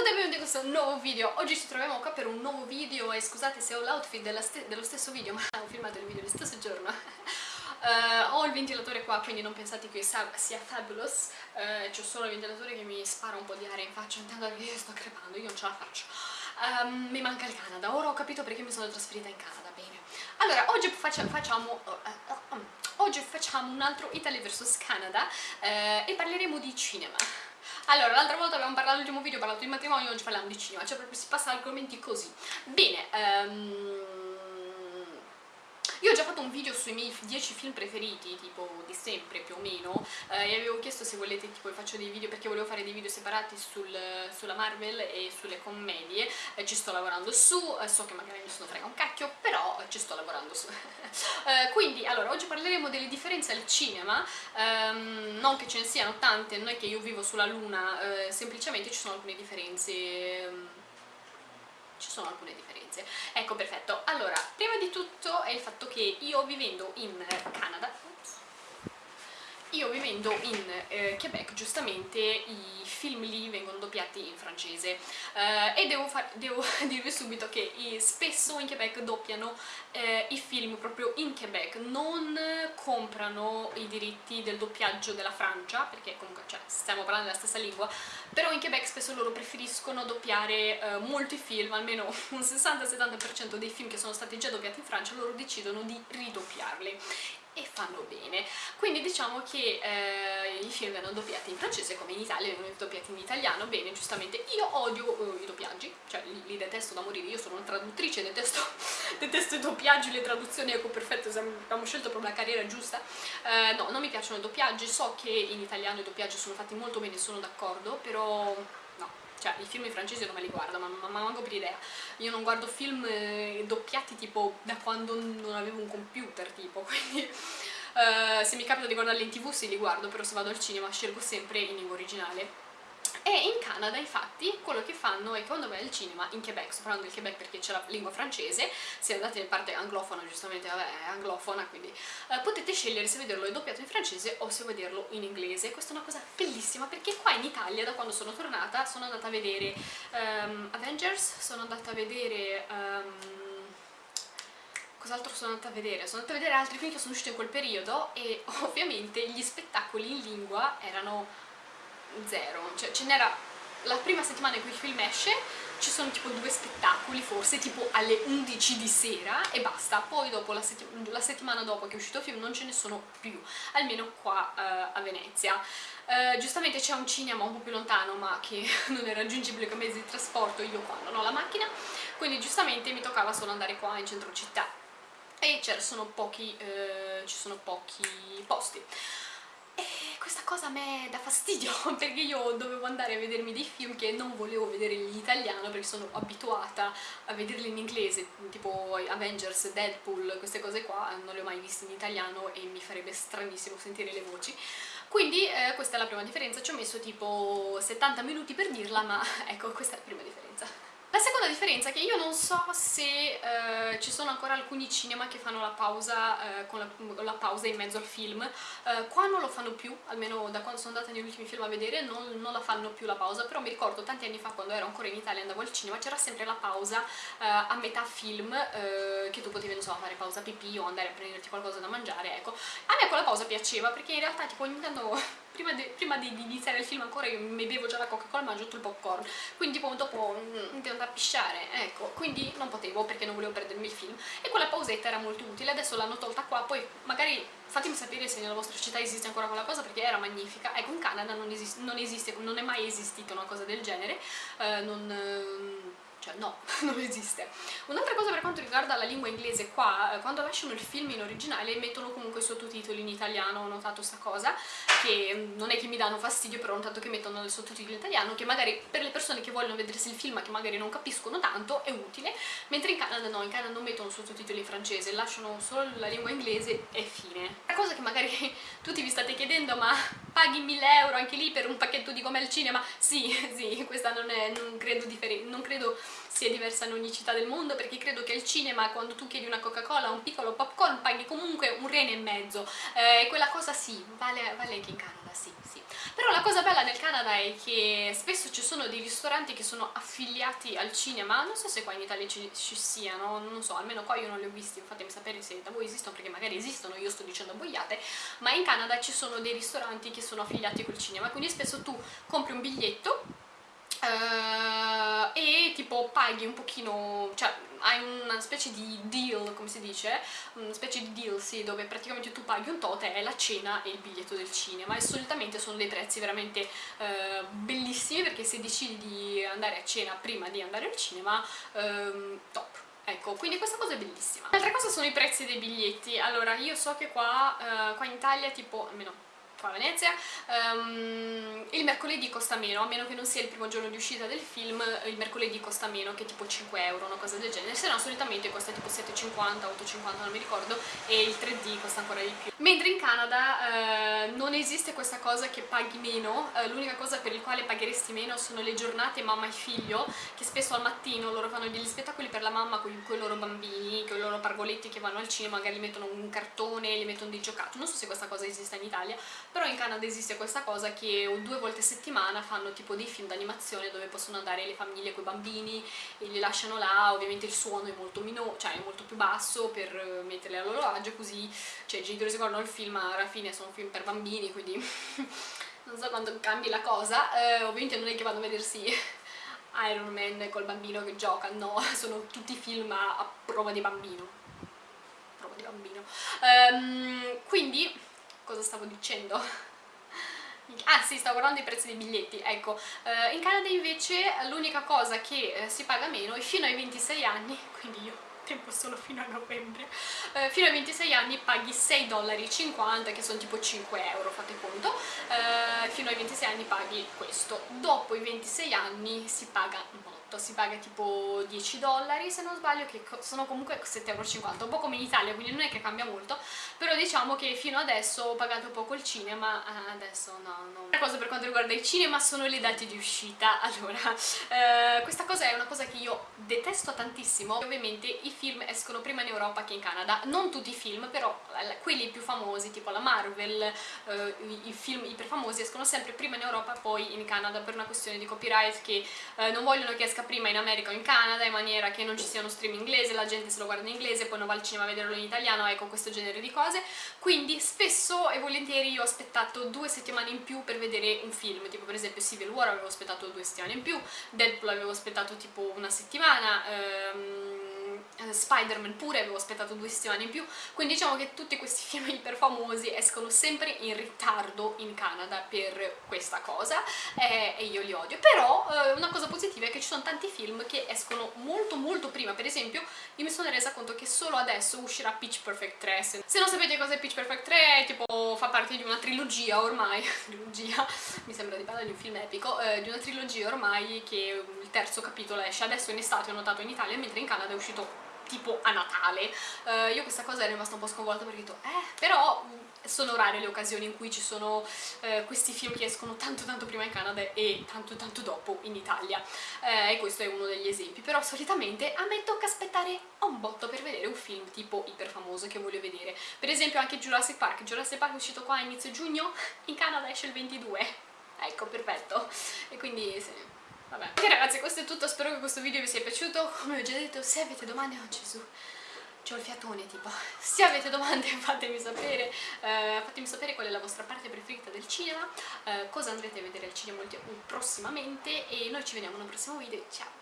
tutti e benvenuti in questo nuovo video. Oggi ci troviamo qua per un nuovo video e scusate se ho l'outfit dello stesso video ma ho filmato il video lo stesso giorno. Uh, Ho il ventilatore qua quindi non pensate che sia fabulous. Uh, C'ho solo il ventilatore che mi spara un po' di aria in faccia Intendo che sto crepando, io non ce la faccio. Um, Mi manca il Canada, ora ho capito perché mi sono trasferita in Canada, bene. Allora, oggi faccia, facciamo... Uh, oggi facciamo un altro Italy vs Canada e parleremo di cinema allora, l'altra volta abbiamo parlato nell'ultimo video, parlato di matrimonio, oggi parliamo di cinema, cioè proprio si passa argomenti così. Bene, um, io ho già fatto un video sui miei 10 film preferiti, tipo di sempre più o meno, eh, e avevo chiesto se volete tipo faccio dei video perché volevo fare dei video separati sul, sulla Marvel e sulle commedie, eh, ci sto lavorando su, eh, so che magari mi sono frega un cacchio, però ci sto lavorando su. Eh, quindi, allora, oggi parleremo delle differenze al cinema, ehm, non che ce ne siano tante, non è che io vivo sulla luna, eh, semplicemente ci sono alcune differenze... Ehm, ci sono alcune differenze. Ecco, perfetto. Allora, prima di tutto è il fatto che io vivendo in Canada, io vivendo in eh, Quebec giustamente i film lì vengono doppiati in francese. Eh, e devo, devo dirvi subito che spesso in Quebec doppiano eh, i film proprio in Quebec, non comprano i diritti del doppiaggio della Francia, perché comunque cioè, stiamo parlando della stessa lingua, però in Quebec spesso loro preferiscono doppiare eh, molti film, almeno un 60-70% dei film che sono stati già doppiati in Francia, loro decidono di ridoppiarli e fanno bene. Quindi diciamo che eh, i film vengono doppiati in francese come in Italia vengono doppiati in italiano bene giustamente. Io odio uh, i doppiaggi cioè li, li, detesto da morire io sono una traduttrice detesto, detesto i doppiaggi le traduzioni ecco perfetto abbiamo scelto proprio la carriera giusta. Eh, no non mi piacciono i doppiaggi so che in italiano i doppiaggi sono fatti molto bene sono d'accordo però cioè i film in francese non me li guardo, ma, ma, ma manco per idea. Io non guardo film eh, doppiati tipo da quando non avevo un computer, tipo, quindi eh, se mi capita di guardarli in tv sì li guardo, però se vado al cinema scelgo sempre in lingua originale e in Canada infatti quello che fanno è che quando vai al cinema in Quebec, sto parlando del Quebec perché c'è la lingua francese se andate in parte anglofona giustamente vabbè è anglofona quindi eh, potete scegliere se vederlo doppiato in francese o se vederlo in inglese questa è una cosa bellissima perché qua in Italia da quando sono tornata sono andata a vedere um, Avengers sono andata a vedere um, cos'altro sono andata a vedere? Sono andata a vedere altri film che sono usciti in quel periodo e ovviamente gli spettacoli in lingua erano zero, cioè ce n'era la prima settimana in cui il film esce ci sono tipo due spettacoli forse tipo alle 11 di sera e basta. Poi dopo la, setti la settimana dopo che è uscito il film non ce ne sono più almeno qua uh, a Venezia. Uh, giustamente c'è un cinema un po' più lontano ma che non è raggiungibile con mezzi di trasporto io qua non ho la macchina. Quindi giustamente mi toccava solo andare qua in centro città. E sono pochi, uh, ci sono pochi posti questa cosa a me dà fastidio perché io dovevo andare a vedermi dei film che non volevo vedere in italiano perché sono abituata a vederli in inglese tipo Avengers, Deadpool, queste cose qua non le ho mai viste in italiano e mi farebbe stranissimo sentire le voci. Quindi eh, questa è la prima differenza, ci ho messo tipo 70 minuti per dirla ma ecco questa è la prima differenza la seconda differenza è che io non so se eh, ci sono ancora alcuni cinema che fanno la pausa eh, con, la, la, pausa in mezzo al film, eh, qua non lo fanno più, almeno da quando sono andata negli ultimi film a vedere non, non, la fanno più la pausa, però mi ricordo tanti anni fa quando ero ancora in Italia e andavo al cinema c'era sempre la pausa eh, a metà film eh, che tu potevi non so fare pausa pipì o andare a prenderti qualcosa da mangiare, ecco. A me quella pausa piaceva perché in realtà tipo ogni tanto prima, di, prima di, di, iniziare il film ancora io mi bevo già la Coca-Cola e mangio tutto il popcorn. Quindi tipo dopo mm, mi devo andare a pisciare ecco. Quindi non potevo perché non volevo perdermi il film. E quella pausetta era molto utile. Adesso l'hanno tolta qua. Poi magari fatemi sapere se nella vostra città esiste ancora quella cosa perché era magnifica. Ecco in Canada non esiste, non, esiste, non è mai esistita una cosa del genere. Eh, non... Cioè no, non esiste. Un'altra cosa per quanto riguarda la lingua inglese qua, eh, quando lasciano il film in originale mettono comunque i sottotitoli in italiano, ho notato sta cosa, che mm, non è che mi danno fastidio, però notato che mettono il sottotitolo in italiano, che magari per le persone che vogliono vedersi il film ma che magari non capiscono tanto è utile, mentre in Canada no, in Canada non mettono sottotitoli in francese, lasciano solo la lingua inglese e fine. La cosa che magari tutti vi state chiedendo, ma paghi 1000 euro anche lì per un pacchetto di come al cinema? Sì, sì, questa non è, non credo, non credo sia diversa in ogni città del mondo perché credo che il cinema quando tu chiedi una Coca-Cola un piccolo popcorn paghi comunque un rene e mezzo. E eh, quella cosa sì, vale, vale anche in Canada, sì, sì. Però la cosa bella del Canada è che spesso ci sono dei ristoranti che sono affiliati al cinema, non so se qua in Italia ci, ci siano, non so, almeno qua io non li ho visti, fatemi sapere se da voi esistono perché magari esistono, io sto dicendo boiate, ma in Canada ci sono dei ristoranti che sono affiliati col cinema, quindi spesso tu compri un biglietto uh, e tipo paghi un pochino, cioè hai una specie di deal, come si dice, una specie di deal, sì, dove praticamente tu paghi un tot e la cena e il biglietto del cinema e solitamente sono dei prezzi veramente uh, bellissimi perché se decidi di andare a cena prima di andare al cinema, um, top. Ecco, quindi questa cosa è bellissima. L'altra cosa sono i prezzi dei biglietti. Allora, io so che qua, uh, qua in Italia, tipo, almeno qua a Venezia, um, il mercoledì costa meno, a meno che non sia il primo giorno di uscita del film, il mercoledì costa meno, che tipo 5 euro, una cosa del genere, se no solitamente costa tipo 7,50, 8,50, non mi ricordo, e il 3D costa ancora di più. Mentre in Canada eh, non esiste questa cosa che paghi meno, eh, l'unica cosa per il quale pagheresti meno sono le giornate mamma e figlio, che spesso al mattino loro fanno degli spettacoli per la mamma con, con i loro bambini, con i loro pargoletti che vanno al cinema, magari mettono un cartone, gli mettono dei giocattoli, non so se questa cosa esiste in Italia, però in Canada esiste questa cosa che due volte a settimana fanno tipo dei film d'animazione dove possono andare le famiglie con i bambini e li lasciano là, ovviamente il suono è molto, cioè è molto più basso per metterli a loro agio così cioè i genitori si guardano il film ma alla fine sono film per bambini quindi non so quando cambi la cosa. Eh, ovviamente non è che vanno a vedersi Iron Man col bambino che gioca, no, sono tutti film a, a prova di bambino. Prova di bambino. Um, quindi cosa stavo dicendo? Ah sì, stavo guardando i prezzi dei biglietti, ecco, eh, in Canada invece l'unica cosa che eh, si paga meno è fino ai 26 anni, quindi io tempo solo fino a novembre, eh, fino ai 26 anni paghi 6,50 dollari, che sono tipo 5 euro, fate conto, eh, fino ai 26 anni paghi questo, dopo i 26 anni si paga 9 fatto, si paga tipo 10 dollari se non sbaglio che sono comunque 7,50 euro un po' come in Italia quindi non è che cambia molto, però diciamo che fino adesso ho pagato poco il cinema, eh, adesso no, no. Una cosa per quanto riguarda il cinema sono le date di uscita, allora eh, questa cosa è una cosa che io detesto tantissimo, ovviamente i film escono prima in Europa che in Canada, non tutti i film però eh, quelli più famosi tipo la Marvel, eh, i film iperfamosi escono sempre prima in Europa poi in Canada per una questione di copyright che eh, non vogliono che esca esca prima in America o in Canada in maniera che non ci sia uno stream inglese, la gente se lo guarda in inglese, poi non va al cinema a vederlo in italiano, ecco questo genere di cose. Quindi spesso e volentieri io ho aspettato due settimane in più per vedere un film, tipo per esempio Civil War avevo aspettato due settimane in più, Deadpool avevo aspettato tipo una settimana, ehm eh, Spider-Man pure avevo aspettato due settimane in più. Quindi diciamo che tutti questi film iper famosi escono sempre in ritardo in Canada per questa cosa eh, e io li odio. Però eh, una cosa positiva è che ci sono tanti film che escono molto molto prima. Per esempio io mi sono resa conto che solo adesso uscirà Pitch Perfect 3 se non sapete cosa è Pitch Perfect 3 è tipo fa parte di una trilogia ormai. Trilogia mi sembra di parlare di un film epico eh, di una trilogia ormai che il terzo capitolo esce adesso in estate ho notato in Italia mentre in Canada è uscito tipo a Natale. Uh, io questa cosa ero rimasta un po' sconvolta perché ho detto eh però sono rare le occasioni in cui ci sono uh, questi film che escono tanto tanto prima in Canada e tanto tanto dopo in Italia. Uh, e questo è uno degli esempi. Però solitamente a me tocca aspettare un botto per vedere un film tipo iper famoso che voglio vedere. Per esempio anche Jurassic Park. Jurassic Park è uscito qua a inizio giugno in Canada esce il 22 ecco perfetto. E quindi sì Vabbè. Ok ragazzi, questo è tutto, spero che questo video vi sia piaciuto. Come ho già detto, se avete domande, oh Gesù, c'ho il fiatone tipo. Se avete domande fatemi sapere, eh, fatemi sapere qual è la vostra parte preferita del cinema, eh, cosa andrete a vedere al cinema prossimamente e noi ci vediamo in un prossimo video. Ciao!